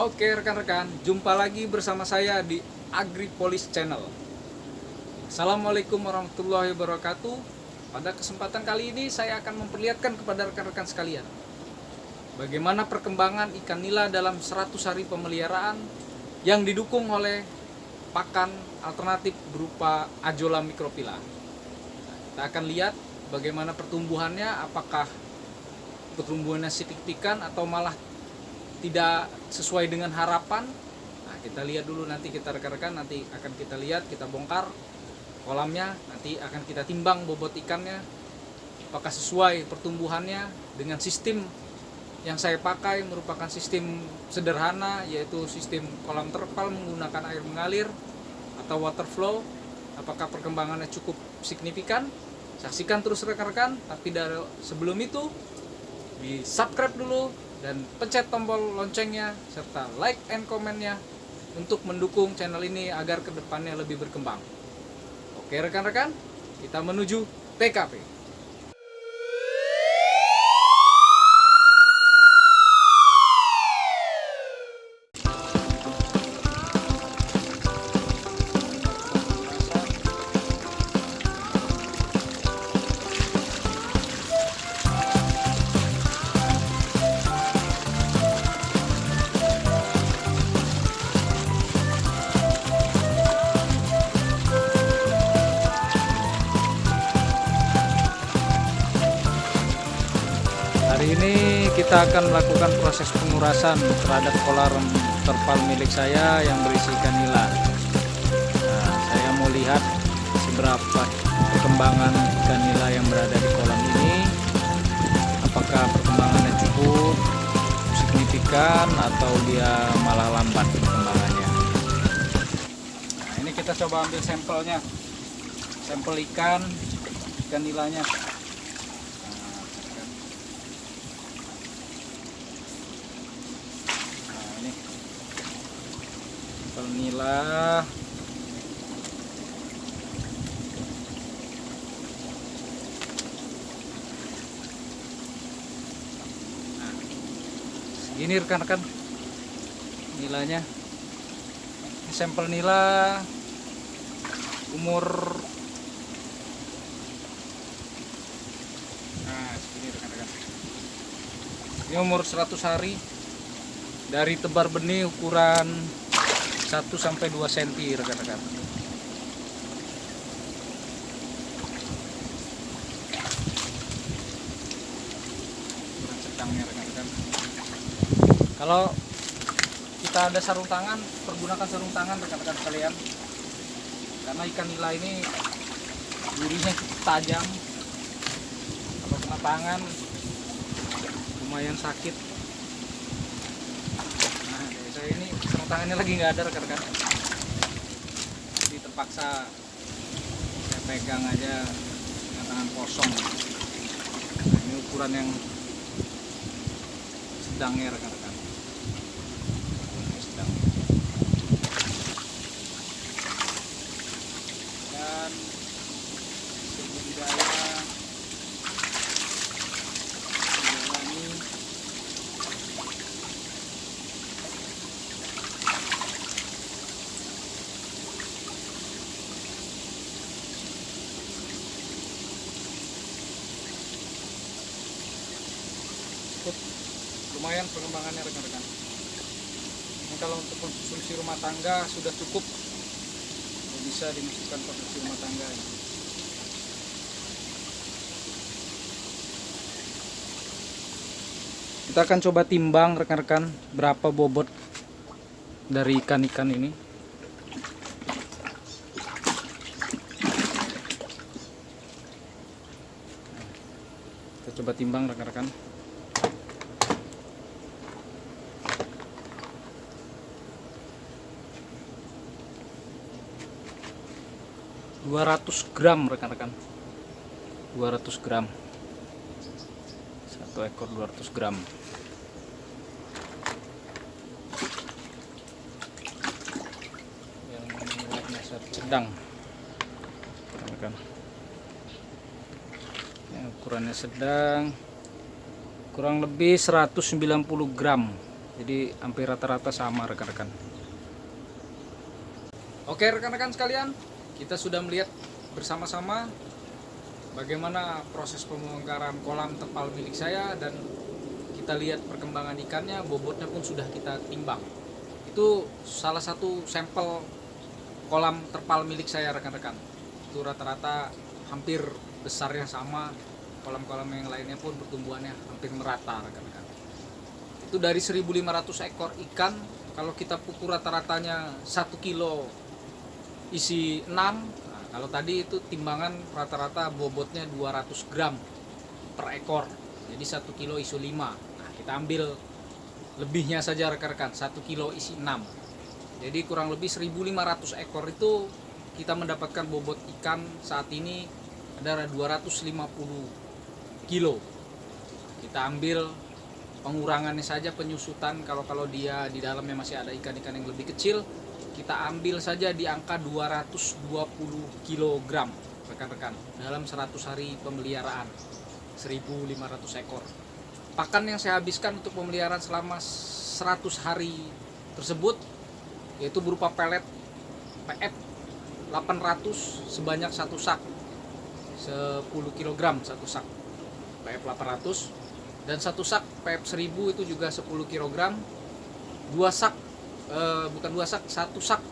Oke rekan-rekan, jumpa lagi bersama saya di AgriPolis Channel. Assalamualaikum warahmatullahi wabarakatuh. Pada kesempatan kali ini saya akan memperlihatkan kepada rekan-rekan sekalian bagaimana perkembangan ikan nila dalam 100 hari pemeliharaan yang didukung oleh pakan alternatif berupa Ajola microphylla. Nah, kita akan lihat bagaimana pertumbuhannya, apakah pertumbuhannya signifikan atau malah tidak sesuai dengan harapan nah kita lihat dulu nanti kita rekan-rekan nanti akan kita lihat kita bongkar kolamnya nanti akan kita timbang bobot ikannya apakah sesuai pertumbuhannya dengan sistem yang saya pakai merupakan sistem sederhana yaitu sistem kolam terpal menggunakan air mengalir atau water flow. Apakah perkembangannya cukup signifikan? Saksikan terus rekan-rekan tapi dari sebelum itu di subscribe dulu dan pencet tombol loncengnya serta like and komennya untuk mendukung channel ini agar ke depannya lebih berkembang. Oke rekan-rekan, kita menuju TKP. Kita akan melakukan proses pengurasan terhadap kolam terpal milik saya yang berisi ikan nila. Nah, saya mau lihat seberapa perkembangan ikan nila yang berada di kolam ini. Apakah perkembangannya cukup signifikan atau dia malah lambat perkembangannya. Nah, ini kita coba ambil sampelnya. Sampel ikan, ikan nilanya. Nila. Segini rekan-rekan nilanya. Ini sampel nila umur Nah, segini rekan-rekan. Ini umur 100 hari dari tebar benih ukuran 1 sampai 2 cm rekan-rekan. Rekan-rekan. Kalau kita ada sarung tangan, pergunakan sarung tangan rekan-rekan sekalian. Karena ikan nila ini cukup tajam. Kalau kena tangan lumayan sakit nah dari saya ini sarung tangannya lagi nggak ada rekan-rekan. Jadi terpaksa saya pegang aja dengan tangan kosong. Nah, ini ukuran yang sedang ya rekan-rekan Ini sedang dan budidaya menjalani cukup lumayan pengembangannya rekan-rekan. Ini kalau untuk konsumsi rumah tangga sudah cukup. Bisa dimasukkan konsumsi rumah tangga ini. kita akan coba timbang rekan-rekan berapa bobot dari ikan-ikan ini. Kita coba timbang rekan-rekan dua ratus gram rekan-rekan. 200 gram. Satu ekor 200 gram. Yang warna sedang rekan-rekan. Yang ukurannya sedang kurang lebih 190 gram. Jadi hampir rata-rata sama rekan-rekan. Oke rekan-rekan sekalian kita sudah melihat bersama-sama bagaimana proses pembongkaran kolam terpal milik saya dan kita lihat perkembangan ikannya bobotnya pun sudah kita timbang. Itu salah satu sampel kolam terpal milik saya rekan-rekan. Itu rata-rata hampir besarnya sama kolam-kolam yang lainnya pun pertumbuhannya hampir merata rekan-rekan. Itu dari 1500 ekor ikan kalau kita pukul rata-ratanya 1 kilo isi 6 nah, kalau tadi itu timbangan rata-rata bobotnya 200 gram per ekor. Jadi 1 kilo isi 5 nah kita ambil lebihnya saja rekan-rekan. 1 kilo isi 6 jadi kurang lebih 1500 ekor itu kita mendapatkan bobot ikan saat ini adalah 250 kilo. Kita ambil pengurangannya saja penyusutan. Kalau kalau dia di dalamnya masih ada ikan-ikan yang lebih kecil kita ambil saja di angka 220 kg rekan-rekan dalam 100 hari pemeliharaan 1500 ekor. Pakan yang saya habiskan untuk pemeliharaan selama 100 hari tersebut yaitu berupa pelet PF 800 sebanyak satu sak. 10 kg satu sak. PF 800 dan satu sak PF 1000 itu juga 10 kg dua sak eh, bukan dua sak satu sak.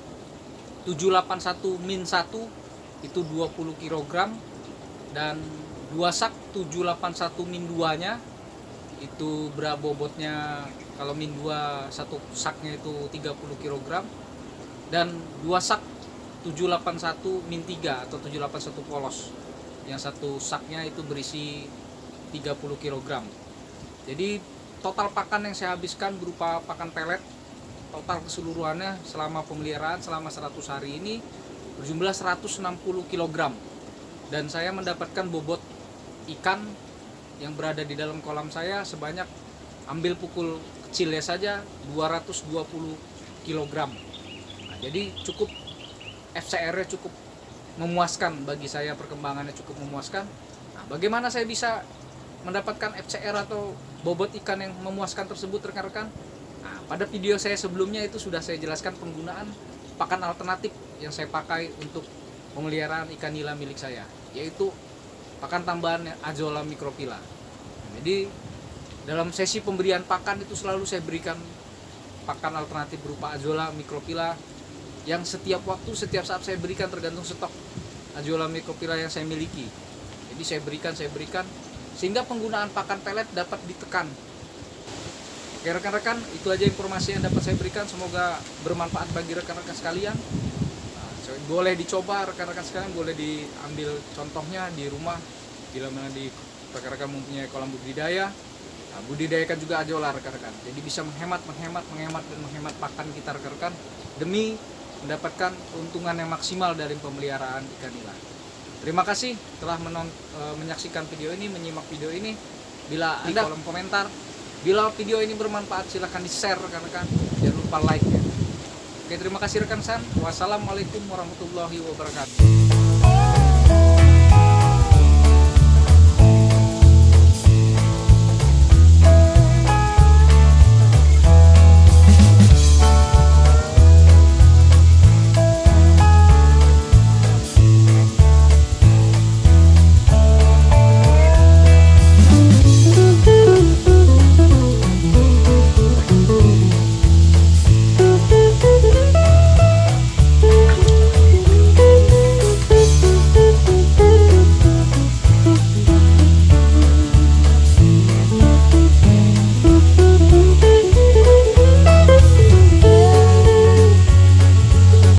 781 min 1 itu 20 kg dan dua sak 781 min 2 nya itu berapa bobotnya kalau min 2 satu saknya itu 30 kg dan dua sak 781 min 3 atau 781 polos. Yang satu saknya itu berisi 30 kg jadi total pakan yang saya habiskan berupa pakan pelet total keseluruhannya selama pemeliharaan selama 100 hari ini berjumlah 160 kg dan saya mendapatkan bobot ikan yang berada di dalam kolam saya sebanyak ambil pukul kecilnya saja 220 kg nah, jadi cukup FCR nya cukup memuaskan bagi saya perkembangannya cukup memuaskan. Nah, bagaimana saya bisa mendapatkan FCR atau bobot ikan yang memuaskan tersebut rekan-rekan pada video saya sebelumnya itu sudah saya jelaskan penggunaan pakan alternatif yang saya pakai untuk pemeliharaan ikan nila milik saya yaitu pakan tambahan azola microphylla. Jadi dalam sesi pemberian pakan itu selalu saya berikan pakan alternatif berupa azola microphylla yang setiap waktu setiap saat saya berikan tergantung stok azola microphylla yang saya miliki. Jadi saya berikan saya berikan sehingga penggunaan pakan pelet dapat ditekan. Oke rekan-rekan, itu aja informasi yang dapat saya berikan. Semoga bermanfaat bagi rekan-rekan sekalian. Boleh dicoba rekan-rekan sekalian boleh diambil contohnya di rumah. Bila mana di rekan-rekan mempunyai kolam budidaya nah, budidayakan juga ajola rekan-rekan. Jadi bisa menghemat menghemat menghemat dan menghemat pakan kita rekan-rekan demi mendapatkan keuntungan yang maksimal dari pemeliharaan ikan nila terima kasih telah menon, e, menyaksikan video ini menyimak video ini. Bila di kolom komentar bila video ini bermanfaat silahkan di share rekan-rekan jangan lupa like ya Oke, terima kasih rekan San. Wassalamualaikum warahmatullahi wabarakatuh.